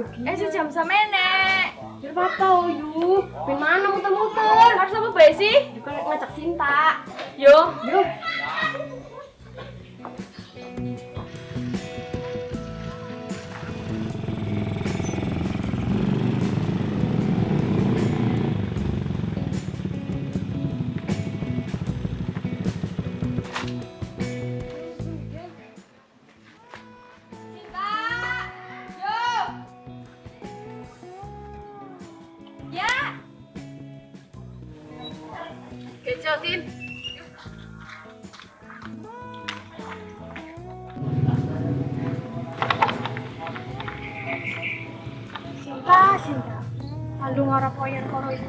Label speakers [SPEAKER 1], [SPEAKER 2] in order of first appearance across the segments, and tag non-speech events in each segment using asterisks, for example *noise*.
[SPEAKER 1] gila.
[SPEAKER 2] Eh sejam sama nenek.
[SPEAKER 1] Biar apa yu? Pin mana muter-muter?
[SPEAKER 2] Harus apa bae sih?
[SPEAKER 1] Juga ngajak Sinta.
[SPEAKER 2] Yo,
[SPEAKER 1] Yuk.
[SPEAKER 2] Lalu ngarap koyen koro itu.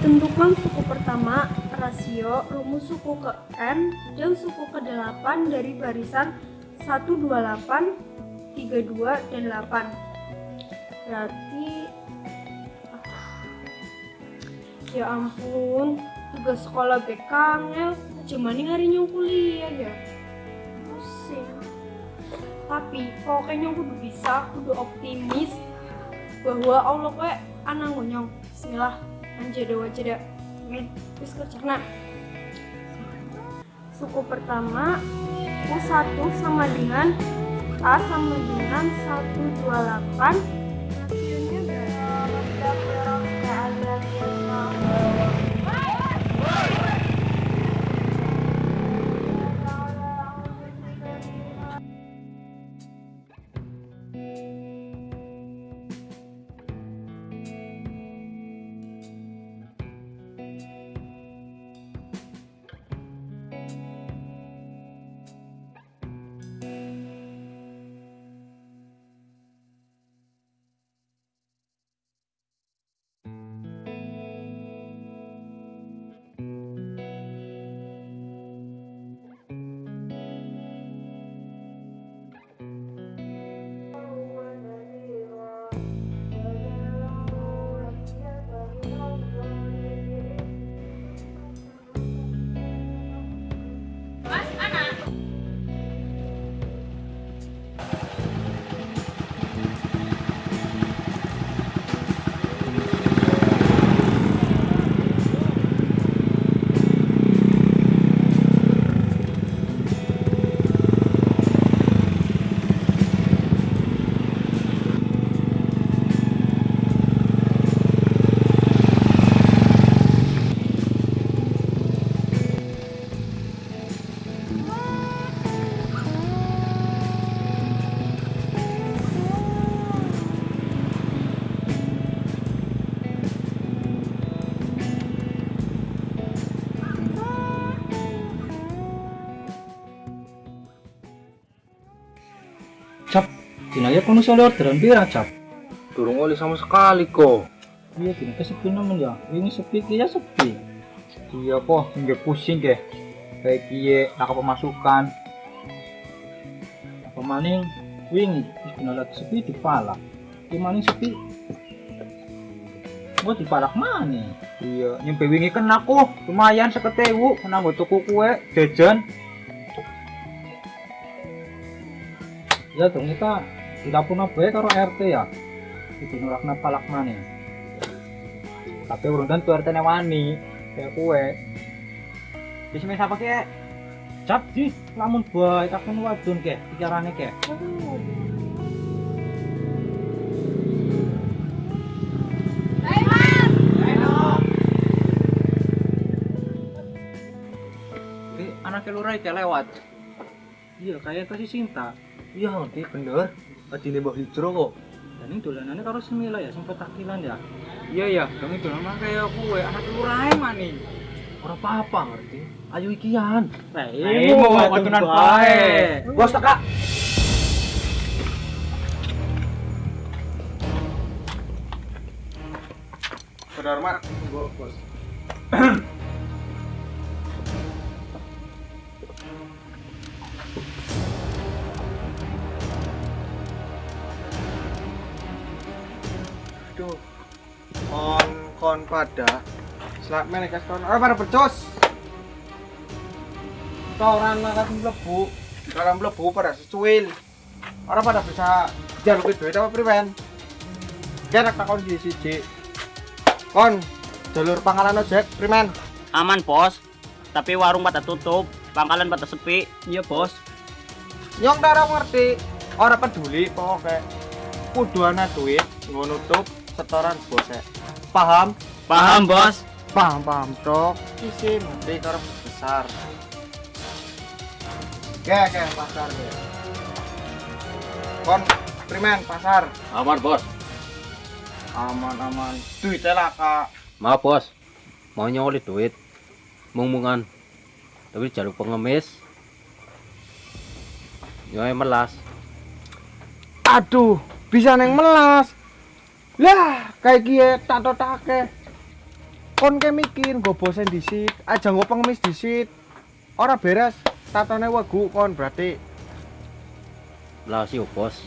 [SPEAKER 2] Tentukan suku pertama, rasio, rumus suku ke N, dan suku ke 8 dari barisan 128, 32, dan 8. Berarti... Ya ampun, tugas sekolah BK ngel, cuman hari nyong kuliah ya. Tapi pokoknya nyong kudu bisa, kudu optimis bahwa Allah kayak anak nyong. Bismillah, anjir dewa jeda. Amin. Terus kerjana. Suku pertama U1 sama dengan A sama dengan 128
[SPEAKER 3] kono oleh orderan pira, Cap?
[SPEAKER 4] Durung oleh sama sekali kok.
[SPEAKER 3] Iya, dina kesepi nemen ya. Ini sepi ya sepi.
[SPEAKER 4] Iya kok, nggak pusing ke. Kayak kiye, nak pemasukan.
[SPEAKER 3] Apa maning wingi wis lagi sepi dipalak. Ki maning sepi. Gua dipalak mana?
[SPEAKER 4] Iya, nyampe wingi kan aku lumayan seketewu, kena gue tuku kue, jajan.
[SPEAKER 3] Ya dong kita tidak pernah baik karo RT ya. Iki nurakna mana?
[SPEAKER 4] Tapi urung tentu RT wani, kayak kue. Bisa main apa kek?
[SPEAKER 3] Cap di lamun bae takon wadon ke pikirannya ke.
[SPEAKER 4] Ini anaknya lurai kayak lewat.
[SPEAKER 3] Iya kayak kasih cinta.
[SPEAKER 4] Iya, nanti bener. Adine Mbah Hijro kok.
[SPEAKER 3] Dan ini dolanannya karo semila ya sempat takilan ya.
[SPEAKER 4] Iya ya, dong itu nama kayak kue, anak lurai mani. Ora apa-apa ngerti. Ayo ikian.
[SPEAKER 3] Nah,
[SPEAKER 4] Ayo mau watunan bae. Bos teka. Hormat, bos.
[SPEAKER 5] Pada selap menek kon ora pada becus
[SPEAKER 6] Setoran makan mlebu.
[SPEAKER 5] dalam mlebu pada secuil. Ora pada bisa jaluk duit apa priwen? Kira takon di siji. Kon jalur pangkalan ojek primen
[SPEAKER 7] Aman bos, tapi warung pada tutup, pangkalan pada sepi. Iya bos.
[SPEAKER 5] nyong ora ngerti. Ora peduli pokoknya. Kudu ana duit nggo nutup setoran bose paham
[SPEAKER 7] Paham bos?
[SPEAKER 5] paham paham cok. Isi nanti karo besar. Oke, oke, pasar ya. Kon primen pasar.
[SPEAKER 7] Aman bos.
[SPEAKER 5] aman aman. Duitnya lah kak.
[SPEAKER 8] Maaf bos, mau nyoli duit, mung-mungan, tapi jalur pengemis, nyoy melas,
[SPEAKER 5] aduh bisa neng melas. Lah kayak gie tato take kon ke mikir gue bosen disit aja gue pengemis disit ora beres tatone wegu kon berarti.
[SPEAKER 8] Melas yuk bos,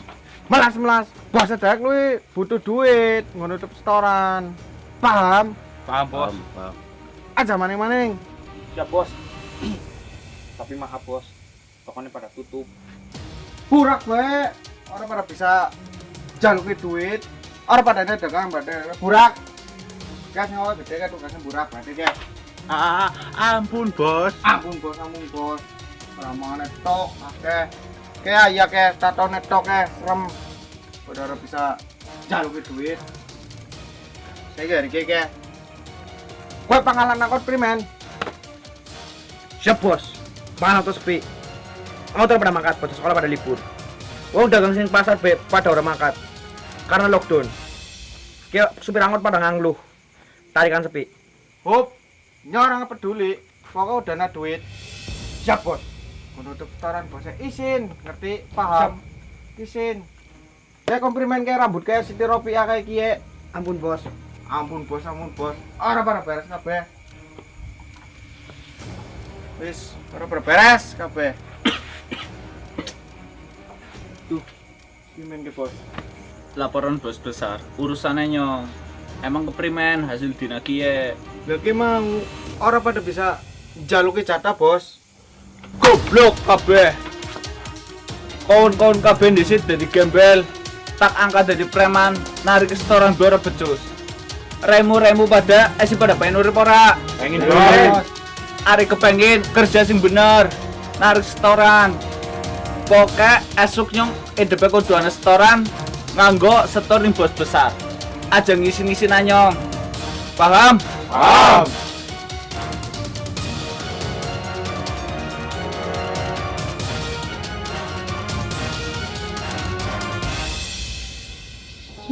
[SPEAKER 5] melas melas bos sedek lu butuh duit nutup setoran. Paham?
[SPEAKER 7] Paham
[SPEAKER 8] paham, paham.
[SPEAKER 5] aja maning maning
[SPEAKER 6] Siap bos. *clears throat* Tapi maaf bos, tokonya pada tutup.
[SPEAKER 5] burak we orang pada bisa jaluki duit. Orang pada ada dagang pada burak kan nyawa gede kan tugasnya burak berarti kan
[SPEAKER 7] Ah, ampun bos.
[SPEAKER 5] ampun bos ampun bos ramah netok oke kayak ya kayak tato netok ke serem udah bisa jaluki duit saya gak kayak kayak kue pangkalan angkot primen
[SPEAKER 9] Siap bos. Mana tuh sepi? Mau pada mangkat, pada sekolah pada libur. Wong dagang sing pasar be pada orang mangkat. Karena lockdown. Kayak supir angkot pada ngangluh. Tarikan sepi.
[SPEAKER 5] Hop, nyorang peduli. Pokoknya udah ada duit. Siap bos. Menutup setoran bosnya. Isin, ngerti? Paham? Isin. Kayak komplimen kayak rambut kayak Siti Ropia kayak kie.
[SPEAKER 9] Ampun bos.
[SPEAKER 5] Ampun bos, ampun bos. Ora pada beres kabeh. Wis, ora beres kabeh. Tuh, pimen ke bos.
[SPEAKER 7] Laporan bos besar. Urusannya nyong. Emang keprimen hasil dinagie.
[SPEAKER 5] Lagi mau ora pada bisa jaluki jatah bos.
[SPEAKER 9] Goblok kabeh. Kawan-kawan kabeh disit dari gembel. Tak angkat dari preman, narik setoran dua becus. Remu-remu pada, eh si pada pengen urip ora?
[SPEAKER 7] Pengen
[SPEAKER 5] Bos.
[SPEAKER 9] Ari kepengin kerja sing bener, narik setoran. Poke esuk nyong hidupe kudu ana setoran nganggo setor ning bos besar. Aja ngisi-ngisi nanyong. Paham?
[SPEAKER 5] Paham.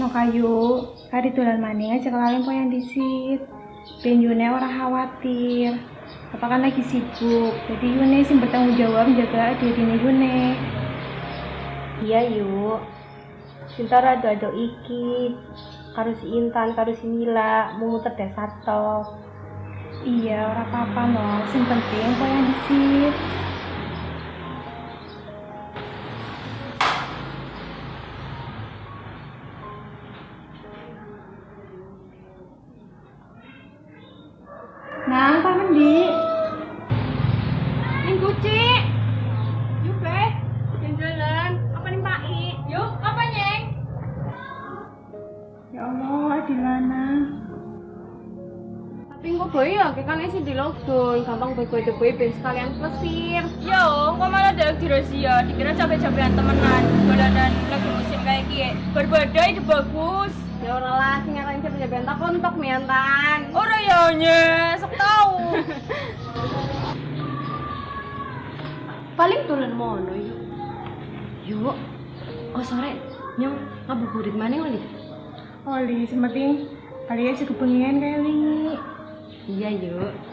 [SPEAKER 10] No kayu, kari dolan maning aja kelalen poyan disit. Ben Yune ora khawatir. Apa kan lagi sibuk, jadi Yune sing bertanggung jawab jaga dirinya Yune. Iya yuk. Cinta rada ado iki. Karo si Intan, karo si Mila, mau dasar tok. Iya, ora apa-apa no. Sing penting poyan disit. Nang,
[SPEAKER 1] sih di lockdown, gampang boy boy ben sekalian plesir.
[SPEAKER 11] Yo, kok malah ada di razia? Dikira capek-capekan temenan, dolanan lagi musim kayak gini. Berbadai itu bagus.
[SPEAKER 1] Ya ora lah, sing ngatain siapa jaga entak kontok miantan.
[SPEAKER 11] Ora ya nye, sok tahu. *laughs*
[SPEAKER 1] Paling turun mono yuk. Yuk, oh sore nyong ngabuburit mana lagi?
[SPEAKER 10] Oli, sementing kalian cukup pengen kayak wingi.
[SPEAKER 1] Iya yuk.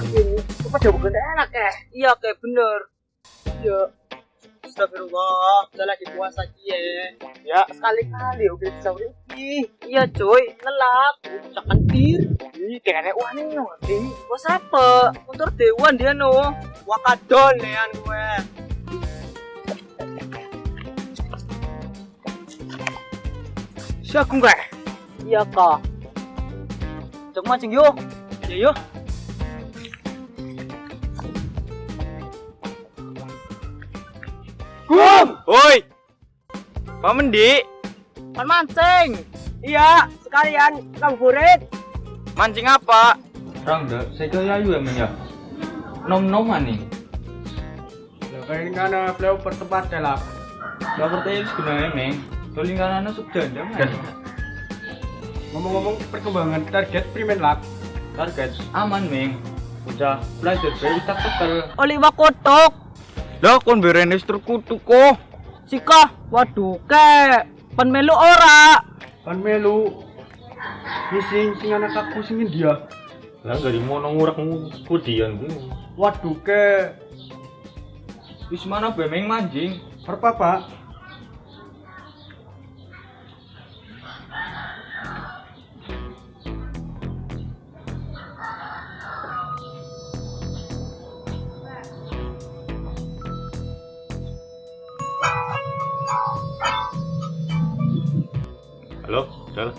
[SPEAKER 12] Aku. Jauh bukan enak ya?
[SPEAKER 13] Iya kayak bener. Iya. Astagfirullah, udah lagi puasa kie.
[SPEAKER 12] Ya, sekali-kali udah bisa urip.
[SPEAKER 13] Iya coy, ngelak. Cakan bir.
[SPEAKER 12] Ih, kayaknya wah nih ngerti.
[SPEAKER 13] Wah apa? Motor dewan dia no. Wakadon nean gue.
[SPEAKER 12] Siapa gue?
[SPEAKER 13] Iya kak. Cek mancing yuk. Ya yuk.
[SPEAKER 12] Kum! Woi! Pamen di?
[SPEAKER 13] Kan mancing.
[SPEAKER 12] Iya, sekalian ngabuburit. Mancing apa?
[SPEAKER 9] Orang dah, saya kaya ayu emang ya. Nom-noman nih.
[SPEAKER 12] Lah kayak kana flow pertempat lah.
[SPEAKER 9] Gak percaya sebenarnya meng. Tuling kanan sup janda man.
[SPEAKER 12] Ngomong-ngomong perkembangan target primen lab.
[SPEAKER 9] Target aman meng. Udah belajar bayi tak tekel.
[SPEAKER 13] Oli wakotok.
[SPEAKER 12] Lah kon berene struk
[SPEAKER 13] Siko, waduh kek. Pen melu ora?
[SPEAKER 12] Pen melu. Sing sing anak aku sing dia.
[SPEAKER 14] Lah dari mono ngurak kudian ku.
[SPEAKER 12] Waduh kek.
[SPEAKER 9] Wis mana bemeng manjing?
[SPEAKER 12] Perpa, Pak.
[SPEAKER 14] Halo, Jal.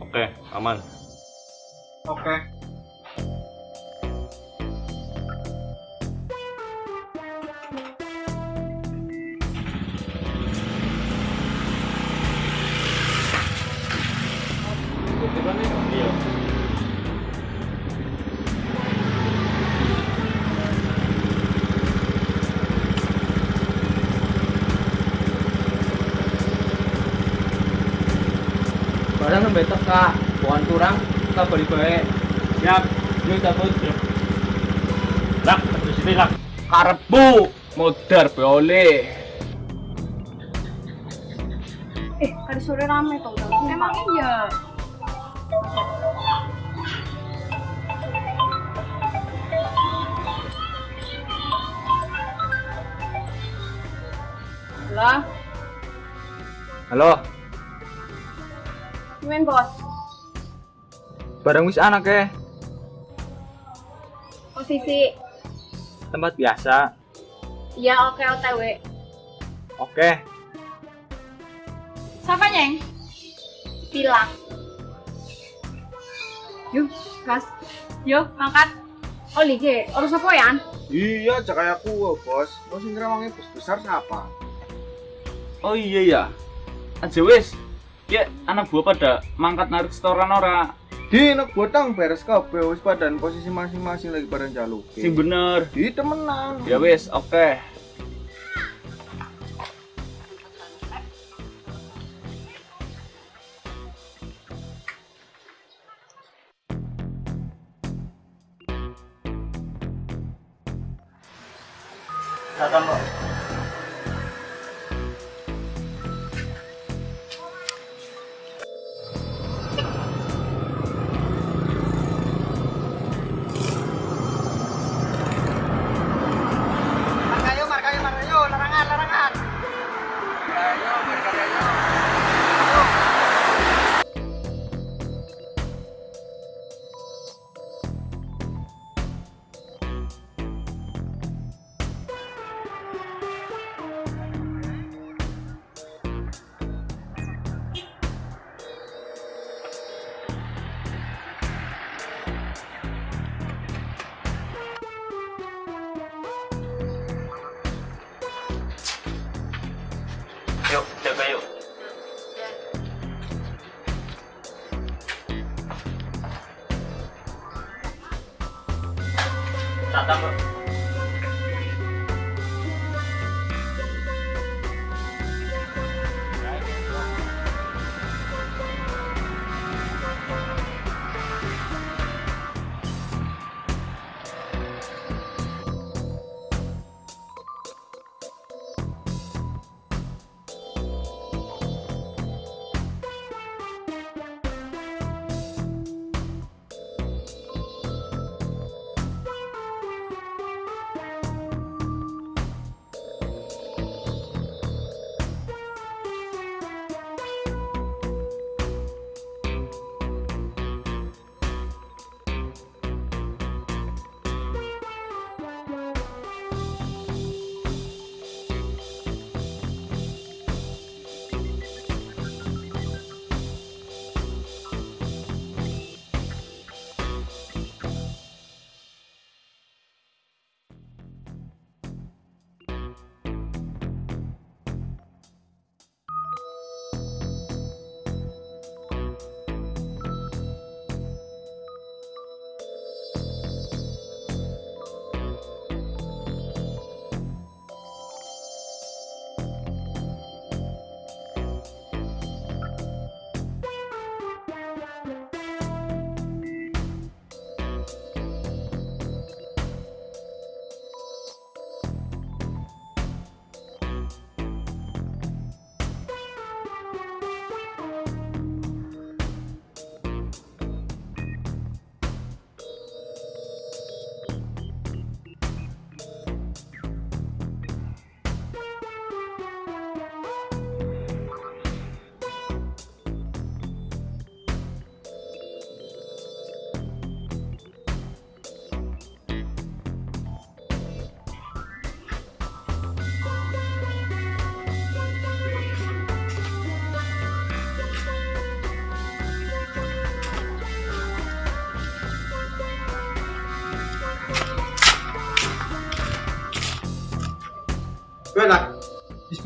[SPEAKER 14] Oke, aman.
[SPEAKER 12] Oke.
[SPEAKER 9] Barang sampai teka, bukan kurang, kita beli baik.
[SPEAKER 12] Siap.
[SPEAKER 9] Yuk cabut.
[SPEAKER 14] Lah, di sini lah.
[SPEAKER 4] Karepku modar be oleh.
[SPEAKER 1] Eh, hari sore rame tau tau.
[SPEAKER 15] Emang iya.
[SPEAKER 1] Lah,
[SPEAKER 9] Halo,
[SPEAKER 1] gimana bos?
[SPEAKER 9] barang wis anak ya.
[SPEAKER 1] Posisi,
[SPEAKER 9] Tempat biasa.
[SPEAKER 1] ya oke OTW.
[SPEAKER 9] Oke.
[SPEAKER 15] Siapa nyeng?
[SPEAKER 1] Bilang.
[SPEAKER 15] Yuk, gas. Yuk, angkat.
[SPEAKER 1] Oli G, urus apa ya?
[SPEAKER 13] Iya, cak aku bos. Bos sing ngerawangi bos besar siapa?
[SPEAKER 4] Oh iya ya. Aja wis. Ya anak buah pada mangkat narik setoran ora.
[SPEAKER 13] Di nek botang beres kabeh wis padan posisi masing-masing lagi pada jaluk.
[SPEAKER 4] Sing bener.
[SPEAKER 13] Di temenan.
[SPEAKER 4] Ya wis, oke.
[SPEAKER 13] Markayo,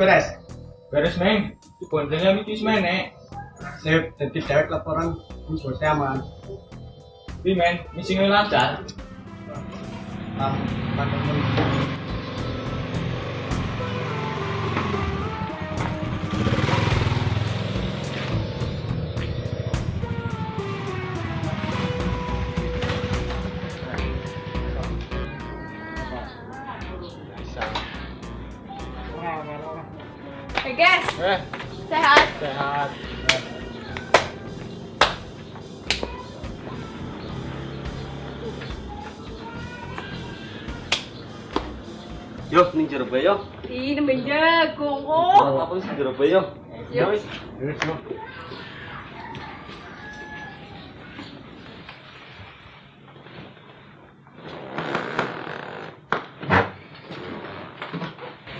[SPEAKER 16] beres.
[SPEAKER 13] Beres neng. Boncengan itu semen nek.
[SPEAKER 16] Sip, jadi dewek laporan wis bosnya aman.
[SPEAKER 13] Pi men, misi lancar.
[SPEAKER 14] Yo, ning jero bae yo.
[SPEAKER 1] Ih, nemben jagung kok.
[SPEAKER 14] Apa sih jero bae yo?
[SPEAKER 1] Yuk.
[SPEAKER 13] Wis yo.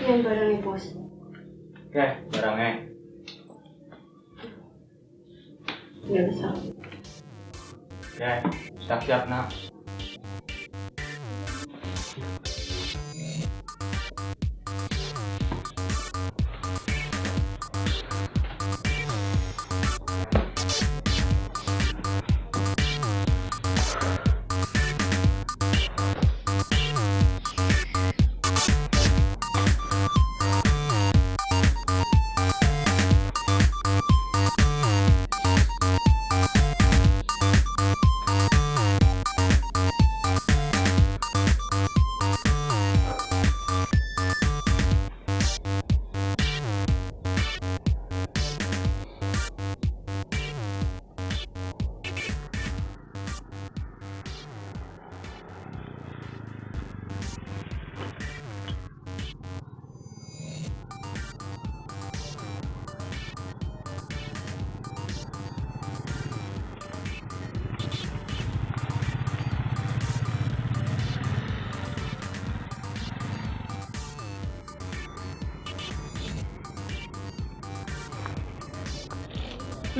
[SPEAKER 17] Yang barang nih bos.
[SPEAKER 13] Oke, barangnya.
[SPEAKER 17] Nggak bisa.
[SPEAKER 13] Oke, siap-siap nak.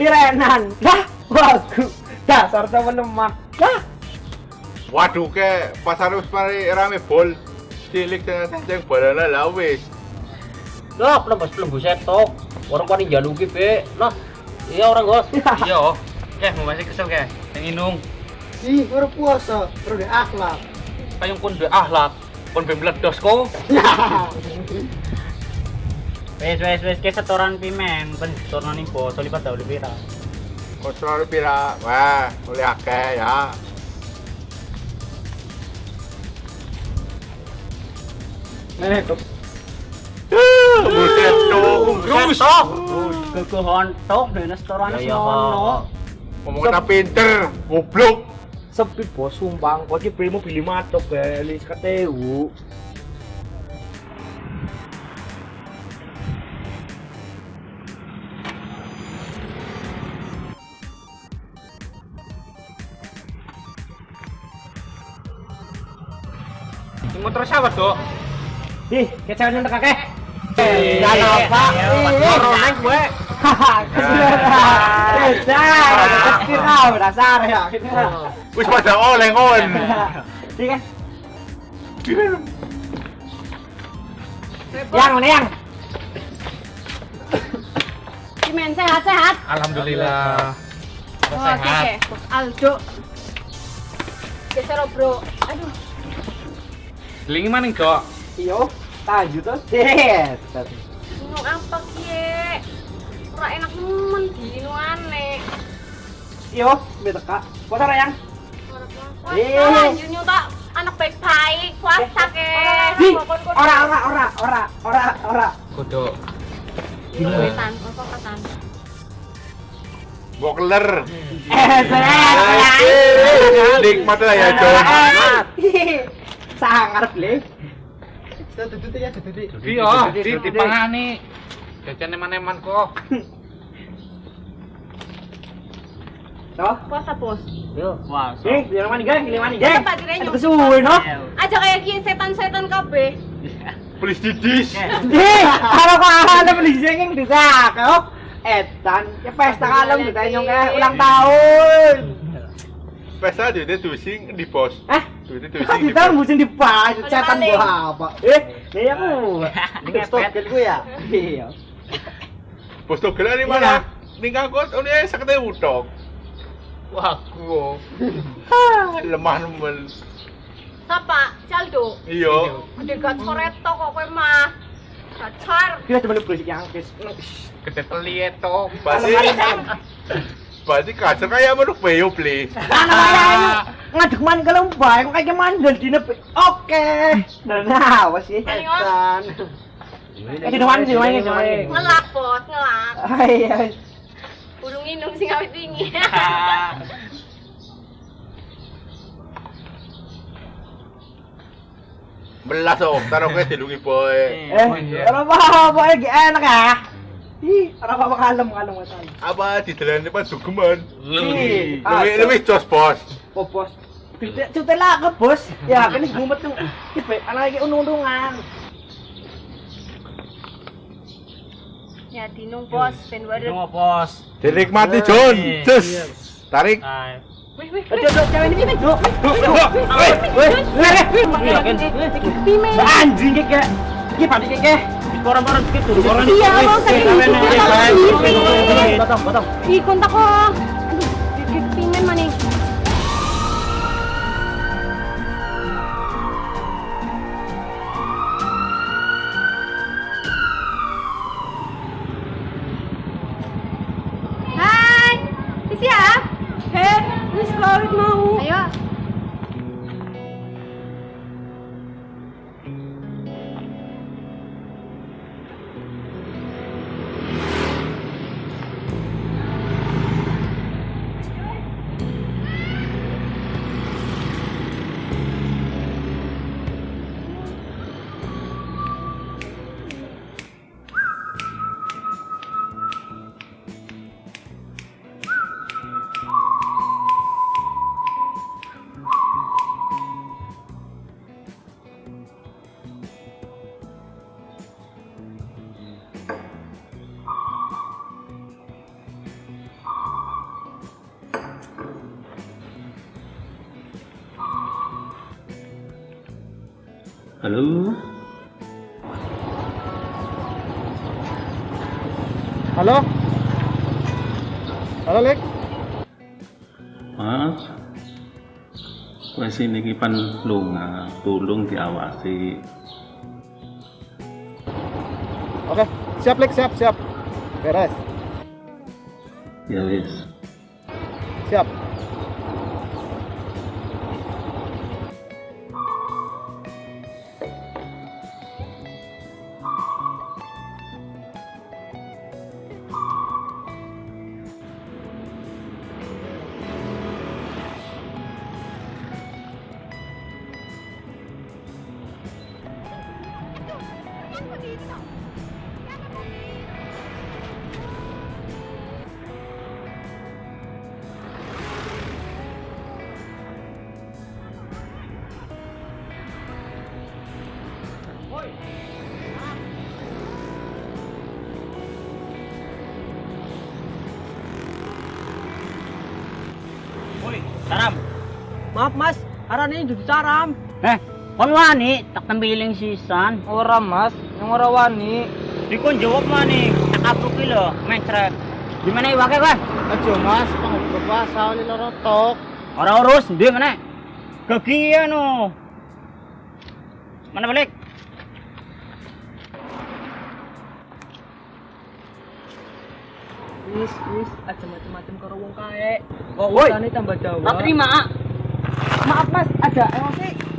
[SPEAKER 13] Lirenan. Lah, wagu. Dasar temen lemah. Lah,
[SPEAKER 16] Waduh ke pasar wis mari rame bol. Cilik dengan tenceng balana lah wis.
[SPEAKER 14] Lah, penembus pelembus setok. Orang paling jaluki be. Lah, iya orang gos.
[SPEAKER 9] Iya. Oke, mau masih kesel ke? Yang inung.
[SPEAKER 16] Ih, baru puasa, baru di akhlak.
[SPEAKER 9] Kayong pun be ahlak. Pun be meledos kok.
[SPEAKER 7] Wes wes wes ke setoran pimen, ben setoran ning bos lipat dah lebih pira.
[SPEAKER 16] Kontrol pira, wah, oleh akeh ya.
[SPEAKER 13] nenek tuh.
[SPEAKER 16] Buset dong, terus.
[SPEAKER 7] Kekohon tok dene setoran
[SPEAKER 14] Ya, ya,
[SPEAKER 7] sono.
[SPEAKER 16] Ngomongnya pinter, goblok.
[SPEAKER 13] Sepi bos sumbang, kok iki belimu beli matok beli keteu.
[SPEAKER 9] Siapa tuh?
[SPEAKER 13] Ih, kecewa nyentek kakek. Ya apa?
[SPEAKER 7] Corona gue.
[SPEAKER 13] Kau dasar ya.
[SPEAKER 16] Wis pada oleng on.
[SPEAKER 13] Iya kan? Yang mana yang?
[SPEAKER 1] Cimen sehat-sehat.
[SPEAKER 9] Alhamdulillah.
[SPEAKER 1] Oke, Bos Aldo. Geser bro. Aduh,
[SPEAKER 9] Lingi mana kok?
[SPEAKER 13] Iyo, taju terus. Set.
[SPEAKER 1] ini apa kie? Ora enak nemen dino aneh.
[SPEAKER 13] Iyo, beta kak. Puasa yang?
[SPEAKER 1] Wah,
[SPEAKER 13] Eh.
[SPEAKER 1] lanjut nyuta anak baik-baik, puasa ke.
[SPEAKER 13] Di, ora ora ora ora ora ora.
[SPEAKER 9] Kudu.
[SPEAKER 1] Wetan, apa katan?
[SPEAKER 16] Bokler.
[SPEAKER 13] Eh, bener.
[SPEAKER 16] Nikmat lah ya, John.
[SPEAKER 13] Sangar le.
[SPEAKER 9] Iya, di dipangani. Jajan eman-eman kok. *laughs*
[SPEAKER 13] Toh,
[SPEAKER 1] Puasa
[SPEAKER 13] eh, biar mana geng, mana geng. Ada no?
[SPEAKER 1] Aja kayak gini setan-setan kabeh.
[SPEAKER 16] Please didis. *laughs*
[SPEAKER 13] Di, kalau kau ada beli jengeng di kau. Etan, ya pesta kalem kita nyong kayak ulang tahun.
[SPEAKER 16] Pesta dia tuh sing di pos.
[SPEAKER 13] Eh,
[SPEAKER 16] Sing
[SPEAKER 13] kita mesti dibayar setan
[SPEAKER 1] maling.
[SPEAKER 13] gua apa? Eh, ini aku. Ini stokil gue ya. Iya.
[SPEAKER 16] Bos togel ini mana? Ning angkot ini sakete utok. Wah, gua. *laughs* Lemah nemen.
[SPEAKER 1] Sapa? Caldo.
[SPEAKER 16] Iya.
[SPEAKER 1] Gede gat soreto kok kowe mah. Gacar.
[SPEAKER 13] Kita cuma berisik yang kes.
[SPEAKER 16] Gede teli itu. Berarti Berarti kacer kayak menuk bayo please.
[SPEAKER 13] Mana kaya ngadek man kalau baik kok kayak mandel di nepe. Oke. Nah, apa sih? Setan. Eh, di depan sih, depan.
[SPEAKER 1] Ngelak bos, ngelak.
[SPEAKER 13] Hai,
[SPEAKER 1] Burung inung sing awet wingi.
[SPEAKER 16] Belas oh, taruh ke dilungi boy.
[SPEAKER 13] Eh, ora apa-apa lagi enak ya. Ih, ora apa-apa kalem kalem kalem.
[SPEAKER 16] Apa di dalam depan Lebih lebih jos bos.
[SPEAKER 13] Oh, bos. Tidak cuti lah ke bos. Ya, kan ini gumet tuh. Tipe, anak lagi.
[SPEAKER 1] Ya dinung bos, ben.
[SPEAKER 7] Tunggu bos.
[SPEAKER 16] Dinikmati John. Cus. Tarik.
[SPEAKER 7] Ayo.
[SPEAKER 1] Wih, wih,
[SPEAKER 13] Aduh, aduh, cewek ini pimen. Duh, duh, duh. Weh, weh, lere.
[SPEAKER 1] Pimen.
[SPEAKER 13] Anjing keke. Iki padi keke.
[SPEAKER 7] Koran-koran dulu. Koran.
[SPEAKER 1] Iya, mau sakit kontak.
[SPEAKER 14] Wes niki pan lunga, tulung diawasi.
[SPEAKER 5] Oke, siap, Lek, siap, siap. Beres.
[SPEAKER 14] Ya wis.
[SPEAKER 7] Saram.
[SPEAKER 13] Maaf, Mas. Arane dudu caram.
[SPEAKER 7] Eh, kon wani tak tembiling sisan.
[SPEAKER 13] Ora, Mas. Yang ora wani.
[SPEAKER 7] Dikon jawab mani. Tak apruk ki lho, mencret. Gimana iwake, Bang?
[SPEAKER 5] Ajo, Mas. Panggung puasa oli lorotok.
[SPEAKER 7] Ora urus, ndi meneh. Kegian no. Mana balik?
[SPEAKER 13] Wis, wis, aja macem-macem karo wong kae. Kok tambah dawa.
[SPEAKER 7] Tak terima.
[SPEAKER 13] Maaf, Mas. Ada emosi.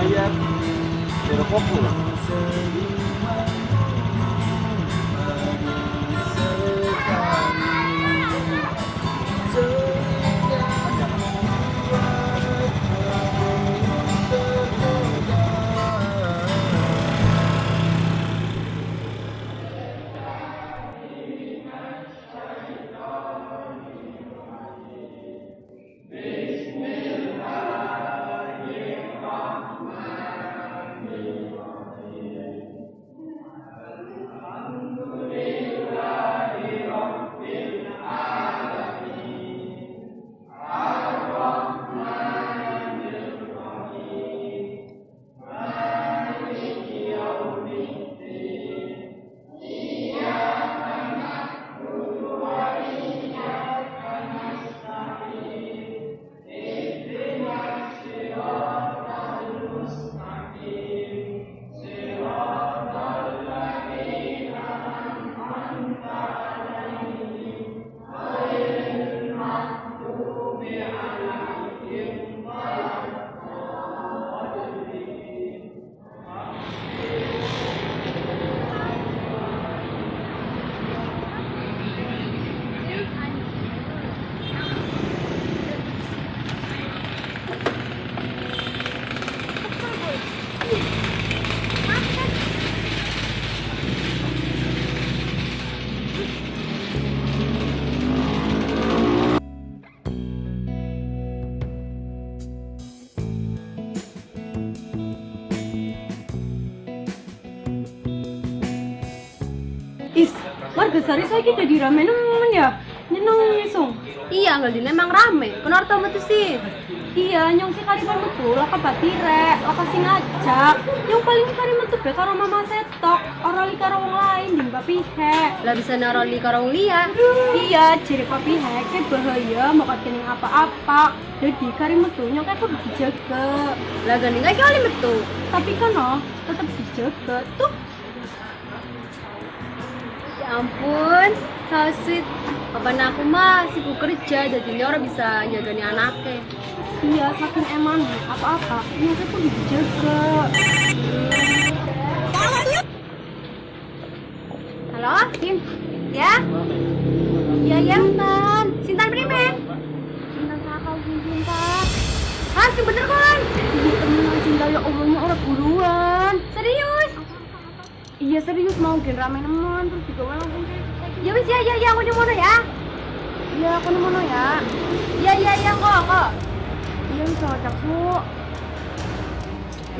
[SPEAKER 5] Bayar. Pero kopo lah.
[SPEAKER 15] Is, sari saya kita di rame nemen ya. Nyeneng isung.
[SPEAKER 1] Iya, nggak di emang rame. Kenapa tau betul sih?
[SPEAKER 15] Iya, nyong si kariban betul, laka batire, laka sing ngajak. Yang paling kari metu be karo mama setok, ora li karo wong lain di mbak pihe.
[SPEAKER 1] Lah bisa naroli karo liya.
[SPEAKER 15] Iya, ciri papi he, ke bahaya, mau kening apa-apa. Jadi kari metu nyong kayak kudu dijaga.
[SPEAKER 1] Lah gani nggak kali betul.
[SPEAKER 15] Tapi kan no, tetep dijaga. Tuh,
[SPEAKER 1] ampun, so sweet. Kapan aku mah sibuk kerja, jadinya orang bisa jagani anaknya.
[SPEAKER 15] iya saking eman apa-apa, nyong kayak kudu dijaga.
[SPEAKER 1] Halo, Kim? Ya? Iya, iya, Sintan. Sintan primen?
[SPEAKER 15] Cinta kakak sih cinta.
[SPEAKER 1] Hah, sih bener kan?
[SPEAKER 15] Iya temen cinta ya umumnya orang buruan. Iya serius mau gen rame nemen terus juga langsung kayak
[SPEAKER 1] Ya wis ya, ya, ya, aku mana ya?
[SPEAKER 15] Iya aku nemen ya.
[SPEAKER 1] Ya, ya, ya, kok, kok.
[SPEAKER 15] Iya bisa ngajak su.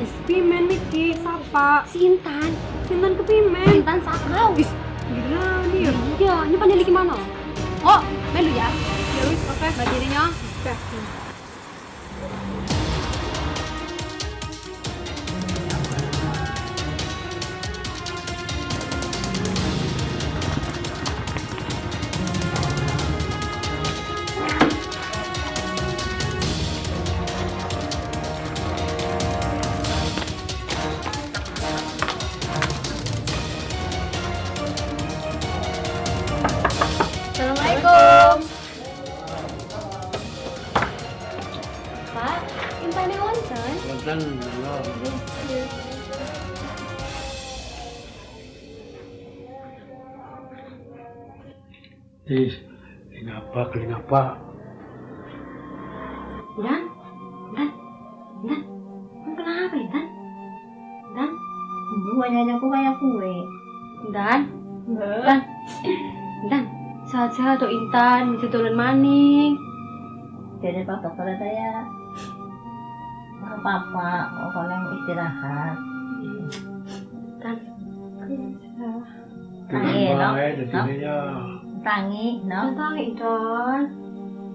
[SPEAKER 15] Is pimen Miki, sapa?
[SPEAKER 1] Sintan.
[SPEAKER 15] Sintan ke pimen.
[SPEAKER 1] Sintan sakau.
[SPEAKER 15] Is, gila nih ya.
[SPEAKER 1] Iya, ini pandai gimana? Oh, melu ya?
[SPEAKER 15] Ya wis oke.
[SPEAKER 1] Dirinya?
[SPEAKER 15] Oke.
[SPEAKER 1] Assalamualaikum. Pak, impane wonten?
[SPEAKER 18] Wonten,
[SPEAKER 19] Ih, kenapa, kenapa?
[SPEAKER 1] Dan, dan, dan, kenapa ya, Dan? Dan,
[SPEAKER 20] Buahnya aku kayak kue.
[SPEAKER 1] Dan, Dan, Dan, sehat-sehat tuh Intan, bisa turun maning.
[SPEAKER 20] Jadi papa kalau saya Kalau yang istirahat.
[SPEAKER 1] Dan,
[SPEAKER 20] Tangi, no?
[SPEAKER 19] Ya, jadi ya.
[SPEAKER 20] Tangi, no?
[SPEAKER 1] Tangi, Intan.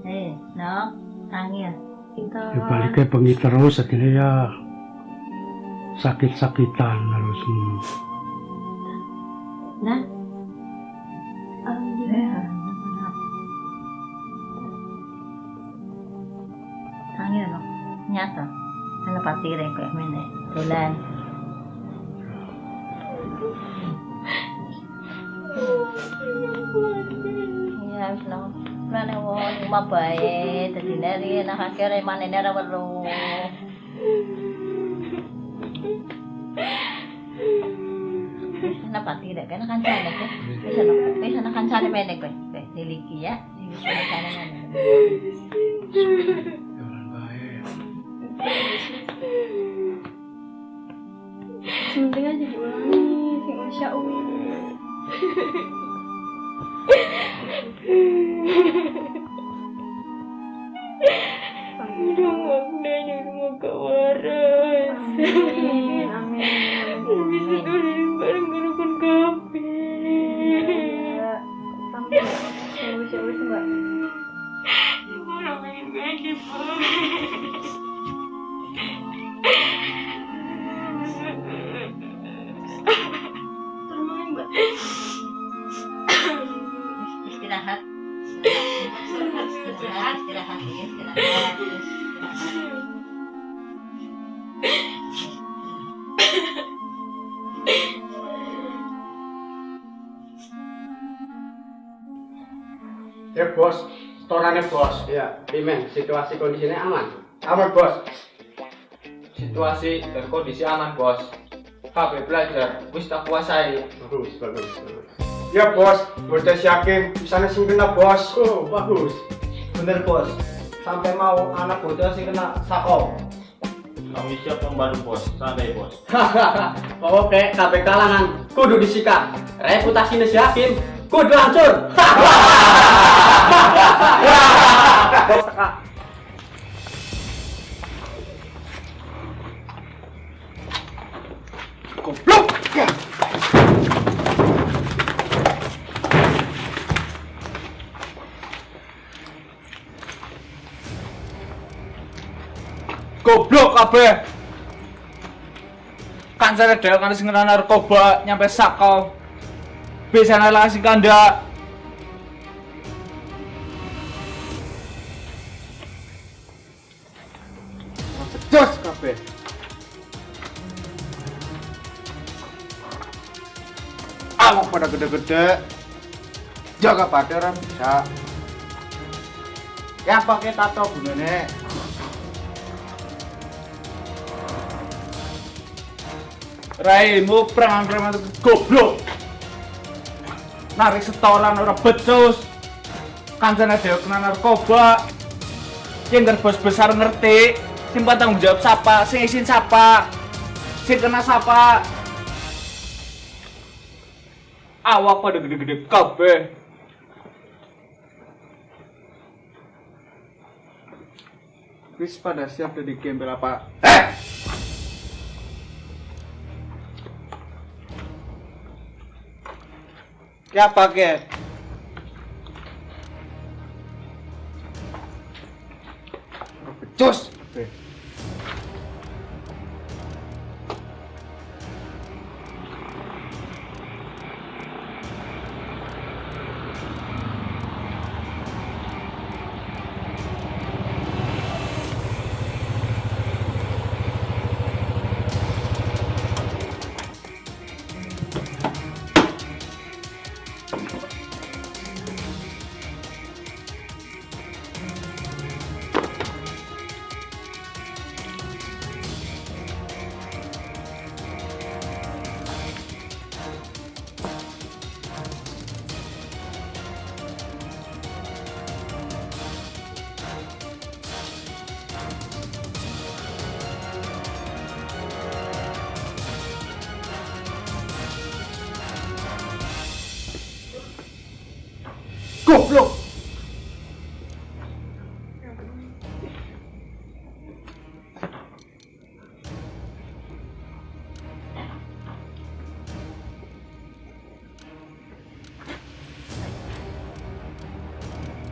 [SPEAKER 20] Eh, no? Tangi ya?
[SPEAKER 19] Ya baliknya bengi terus, akhirnya ya. Sakit-sakitan harus.
[SPEAKER 20] Dan?
[SPEAKER 1] Alhamdulillah.
[SPEAKER 20] Tangi, no? Nyata. Ano patire ko, mene. Tulan. Iya, wis no. Mana wong mabae, dadi nari nakakire manene ra welu. Wis na patire ka na kancane ko. Wis na, wis na kancane mene ko. Wis niliki ya. Wis na kancane
[SPEAKER 15] sing *laughs*
[SPEAKER 21] Pimen, situasi kondisinya aman.
[SPEAKER 5] Aman bos.
[SPEAKER 12] Situasi dan kondisi aman, Bos. KB belajar, wis tak kuasai.
[SPEAKER 21] Bagus, bagus, bagus.
[SPEAKER 5] Ya bos, si Hakim bisa sing kena bos.
[SPEAKER 21] Oh, bagus.
[SPEAKER 12] Bener, Bos. Sampai mau anak bocah sih kena sakau.
[SPEAKER 9] Kami siap membantu bos, santai bos. *laughs*
[SPEAKER 21] Oke, KB kalangan kudu disikat. Reputasinya si
[SPEAKER 5] Bos teka. Goblok.
[SPEAKER 9] Goblok kabeh. Kancane dhewe kan sing narkoba nyampe sakau. Biasane lah sing kandak.
[SPEAKER 5] Jos kabeh. Awak pada gede-gede. Jaga pada orang bisa. Ya pakai tato gunane.
[SPEAKER 9] Raimu preman-preman itu goblok. Narik setoran ora becus. Kancane dhewe kena narkoba. Yang bos besar ngerti, sing tanggung jawab siapa, sing isin siapa, sing kena siapa. Awak pada gede-gede kabeh.
[SPEAKER 5] Wis pada siap dari gembel apa? Ke apa ke? Becus. Goblok.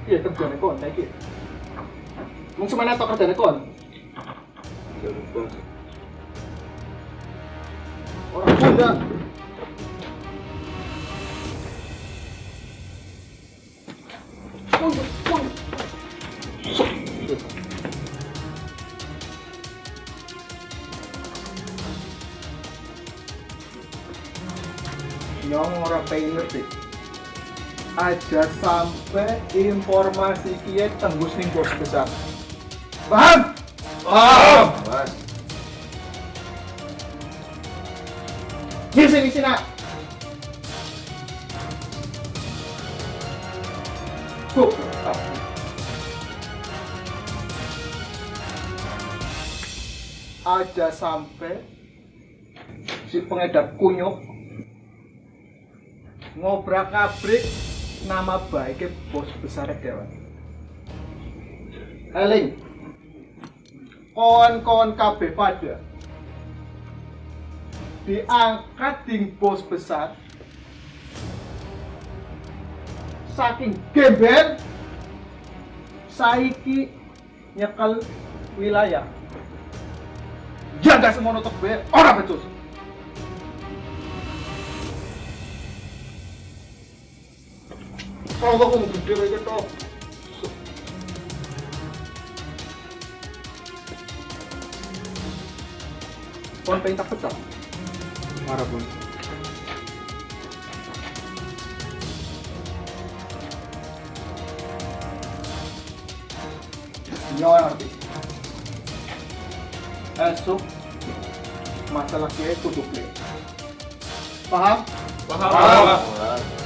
[SPEAKER 12] Iya, kerjane kon saiki. Mung semana tok kerjane kon.
[SPEAKER 4] Informasi kia tembus ning bos besar. Paham? Paham. Mas. Di sini sini. Kok aja sampai si pengedar kunyuk ngobrak abrik nama baiknya bos besar dewan Eling kawan-kawan KB pada. Diangkat di bos besar. Saking gembel saiki nyekel wilayah. Jaga semua nutup be. Orang becus Kalau kok ngomong gede kayak gitu. Kon pengen tak pecah. Marah pun. Iya, Yo ngerti. Esok masalah itu. Paham? Paham.
[SPEAKER 14] Paham.
[SPEAKER 4] Paham.